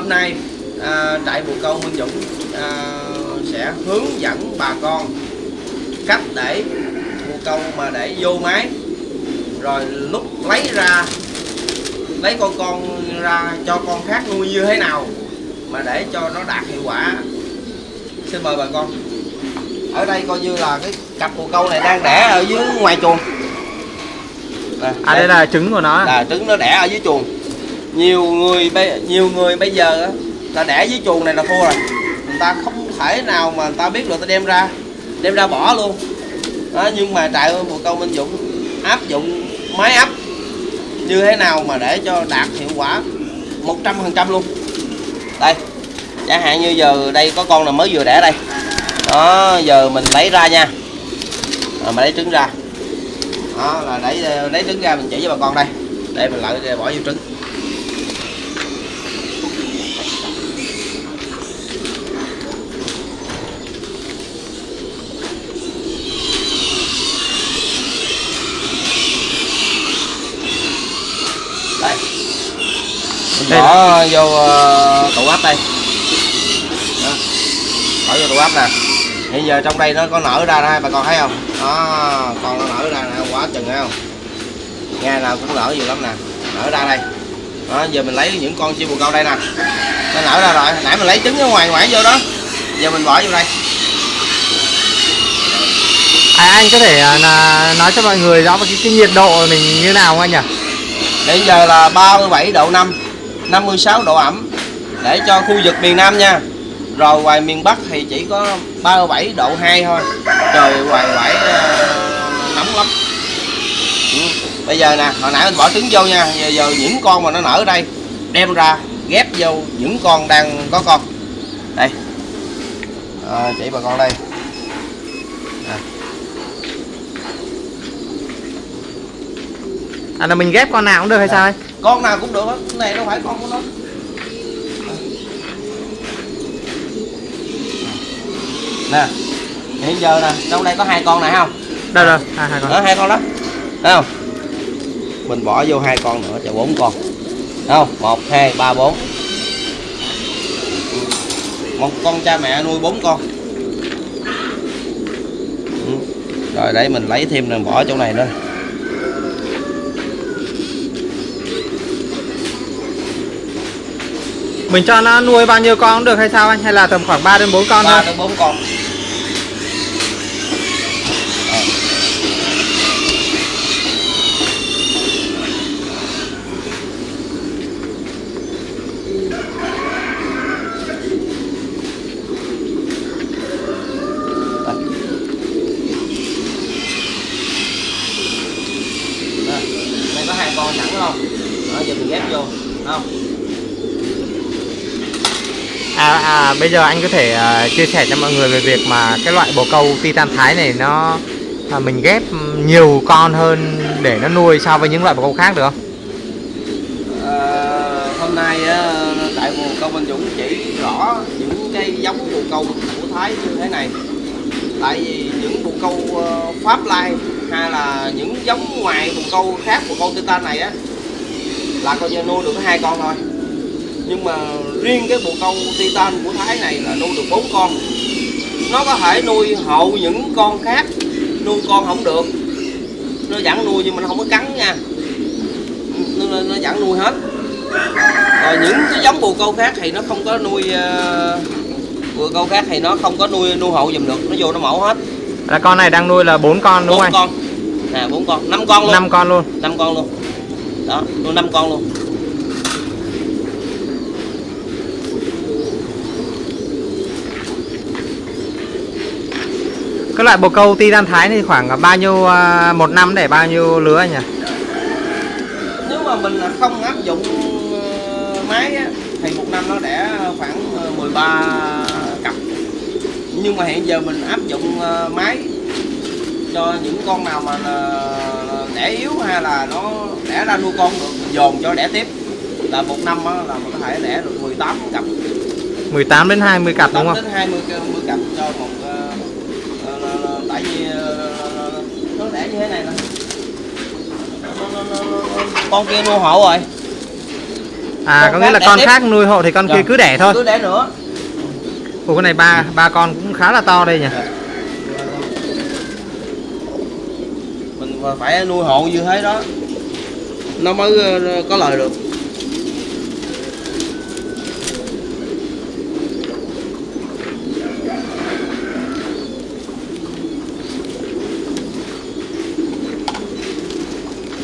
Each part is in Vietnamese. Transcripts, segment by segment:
hôm nay à, trại bồ câu Minh Dũng à, sẽ hướng dẫn bà con cách để bồ câu mà để vô máy. Rồi lúc lấy ra lấy con con ra cho con khác nuôi như thế nào mà để cho nó đạt hiệu quả. Xin mời bà con. Ở đây coi như là cái cặp bồ câu này đang đẻ ở dưới ngoài chuồng. Nè, À đây. là trứng của nó. là trứng nó đẻ ở dưới chuồng nhiều người bây nhiều người bây giờ á, là đẻ dưới chuồng này là thua rồi. Người ta không thể nào mà người ta biết được ta đem ra đem ra bỏ luôn. Đó, nhưng mà trại bồ câu Minh Dũng áp dụng máy ấp như thế nào mà để cho đạt hiệu quả 100% luôn. Đây chẳng hạn như giờ đây có con là mới vừa đẻ đây. Đó giờ mình lấy ra nha. Rồi mà lấy trứng ra. Đó là lấy lấy trứng ra mình chỉ cho bà con đây. Để mình lại bỏ vô trứng đây mình Đây bỏ vô ờ, tủ ấp đây. Đó. bỏ vô tủ ấp nè. Hiện giờ trong đây nó có nở ra đây bà con thấy không? Đó con nó nở ra nè quá chừng thấy không? Ngày nào cũng nở nhiều lắm nè. Nở ra đây. Đó giờ mình lấy những con chim bồ câu đây nè. Nó nở ra rồi. Nãy mình lấy trứng ở ngoài ngoài vô đó. Giờ mình bỏ vô đây. À, anh có thể là nói cho mọi người rõ cái, cái nhiệt độ mình như nào không anh nhỉ? Hiện giờ là 37 độ 5 56 độ ẩm Để cho khu vực miền Nam nha. Rồi ngoài miền Bắc thì chỉ có 37 độ 2 thôi. Trời ngoài quải ờ, nóng lắm. Ừ. Bây giờ nè, hồi nãy mình bỏ trứng vô nha. Giờ, giờ những con mà nó nở ở đây Đem ra ghép vô những con đang có con. Đây. À, Chỉ bà con đây. À là mình ghép con nào cũng được hay sao anh? Con nào cũng được á cái này đâu phải con của nó. Nè hiện giờ nè trong đây có hai con này không? Đâu đâu, à, hai con. đó hai con đó. Thấy không? Mình bỏ vô hai con nữa cho bốn con. Thấy không? Một hai ba bốn. Một con cha mẹ nuôi bốn con. Ừ. rồi để mình lấy thêm rồi bỏ chỗ này nữa Mình cho nó nuôi bao nhiêu con cũng được hay sao anh? Hay là tầm khoảng 3 đến 4 con ba thôi? đến bốn con Ờ. Đây. Đó, đây có hai con sẵn đúng không? Đó, giờ mình ghép vô, đúng không? À, à bây giờ anh có thể à, chia sẻ cho mọi người về việc mà cái loại bồ câu titan thái này nó à, mình ghép nhiều con hơn để nó nuôi so với những loại bồ câu khác được không? À, hôm nay á, tại bồ câu Minh Dũng chỉ rõ những cái giống bồ câu của Thái như thế này tại vì những bồ câu ờ, Pháp Lai hay là những giống ngoài bồ câu khác bồ câu Titan này á là coi như nuôi được hai con thôi nhưng mà riêng cái bồ câu Titan của Thái này là nuôi được bốn con. Nó có thể nuôi hậu những con khác nuôi con không được. Nó vẫn nuôi nhưng mà nó không có cắn nha. Nó, nó, nó vẫn nuôi hết. Rồi những cái giống bồ câu khác thì nó không có nuôi uh, bồ câu khác thì nó không có nuôi nuôi hậu dùm được. Nó vô nó mổ hết. Là con này đang nuôi là bốn con đúng không anh? con. Nè bốn con. Năm con luôn. Năm con luôn. năm con luôn. Đó nuôi năm con luôn Cái loại bồ câu titan thái thì khoảng bao nhiêu à, một năm để bao nhiêu lứa anh nhỉ? nếu mà mình không áp dụng ờ, máy á, thì một năm nó đẻ khoảng ờ, 13 cặp nhưng mà hiện giờ mình áp dụng ờ, máy cho những con nào mà đẻ yếu hay là nó đẻ ra nuôi con được dồn cho đẻ tiếp là một năm là mình có thể đẻ được 18 cặp 18 đến 20 cặp đúng 18 không? đến 20 cái- 20 cặp cho một ờ, ờ, ờ, ờ, tại vì ờ, nó đẻ như thế này nè Nó- nó- nó- nó- nó- con kia nuôi hộ rồi À có nghĩa là con tiếp. khác nuôi hộ thì con kia Dạ. cứ đẻ thôi. cứ đẻ nữa Ủa cái này ba ba con cũng khá là to đây nhỉ. mình phải nuôi hộ như thế đó nó mới ờ, có lời được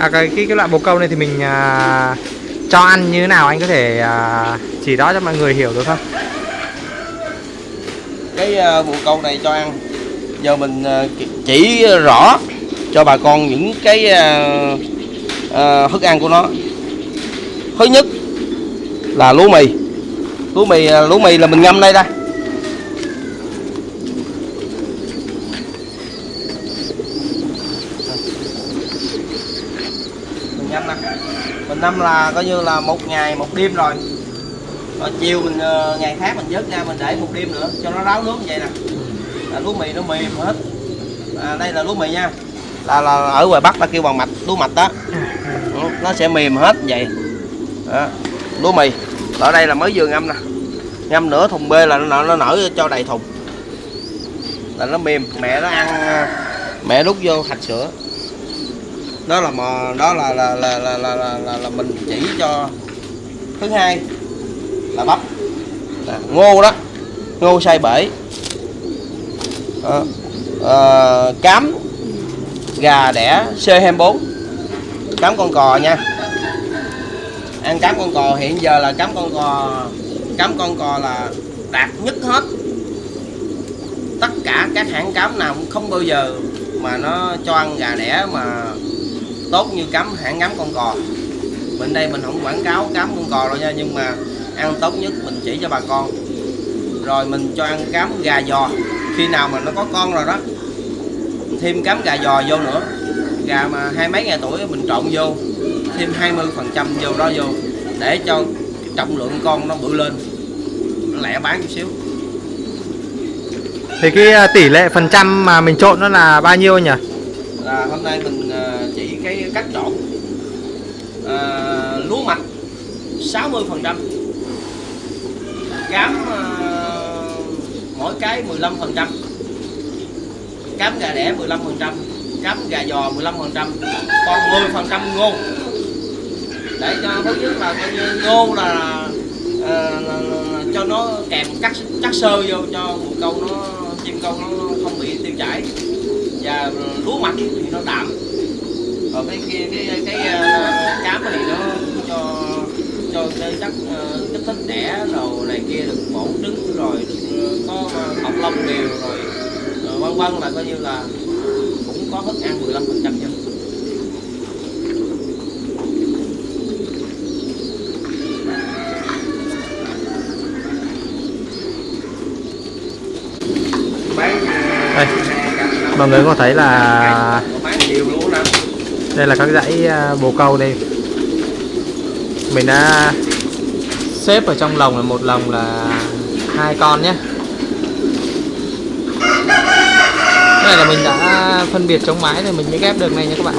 À cái cái, cái loại bồ câu này thì mình à, cho ăn như thế nào anh có thể à, chỉ đó cho mọi người hiểu được không? cái à, bồ câu này cho ăn giờ mình à, chỉ rõ cho bà con những cái à, à, thức ăn của nó. Thứ nhất là lúa mì. Lúa mì à, lúa mì là mình ngâm đây đây mình ngâm nè năm là coi như là một ngày một đêm rồi. Rồi chiều mình ờ, ngày khác mình vớt ra mình để một đêm nữa cho nó ráo nước như vậy nè. Là lúa mì nó mềm hết. À, đây là lúa mì nha. Là, là ở ngoài bắc ta kêu bằng mạch lúa mạch đó. Nó sẽ mềm hết vậy. Đó. lúa mì. Ở đây là mới vừa ngâm nè. Ngâm nửa thùng bê là nó, nở- nó nở cho đầy thùng. Là nó mềm. Mẹ nó ăn ờ, mẹ đút vô hạch sữa đó là mà đó là là là là là, là, là, là mình chỉ cho thứ hai là bắp. Nè, ngô đó ngô xay bể. À, à, cám gà đẻ C24 cám con cò nha. Ăn cám con cò hiện giờ là cám con cò cám con cò là đạt nhất hết. Tất cả các hãng cám nào cũng không bao giờ mà nó cho ăn gà đẻ mà tốt như cám hãng cám con cò. Bên đây mình không quảng cáo cám con cò đâu nha nhưng mà ăn tốt nhất mình chỉ cho bà con. Rồi mình cho ăn cám gà giò. Khi nào mà nó có con rồi đó mình thêm cám gà giò vô nữa. Gà mà hai mấy ngày tuổi mình trộn vô thêm 20 phần trăm vô đó vô để cho trọng lượng con nó bự lên. Nó lẹ bán chút xíu. Thì cái à, tỷ lệ phần trăm mà mình trộn nó là bao nhiêu nhỉ? là hôm nay mình ờ, chỉ cái cách trộn Ờ, lúa mạch 60 phần trăm cám à, mỗi cái 15 phần trăm cám gà đẻ 15 phần trăm cám gà giò 15 phần trăm còn 10 phần trăm ngô. Để cho thứ nhất là coi như ngô là, ờ, là, là, là cho nó kèm cắt chắc sơ vô cho một câu nó chim câu nó không bị tiêu chảy. Và lúa mạch thì nó đạm còn cái kia cái cái, cái uh, cám thì nó cho cho cái chất uh, kích thích đẻ rồi này kia được mổ trứng rồi được, ờ, có uh, học lông đều rồi. Ờ, vân vân là coi như là cũng có thức ăn 15 phần trăm nha Đây, mọi người có thấy là đây là các dãy à, bồ câu đây. Mình đã xếp ở trong lồng là một lồng là hai con nhé. Cái này là mình đã phân biệt chống mái rồi mình mới ghép được này nha các bạn.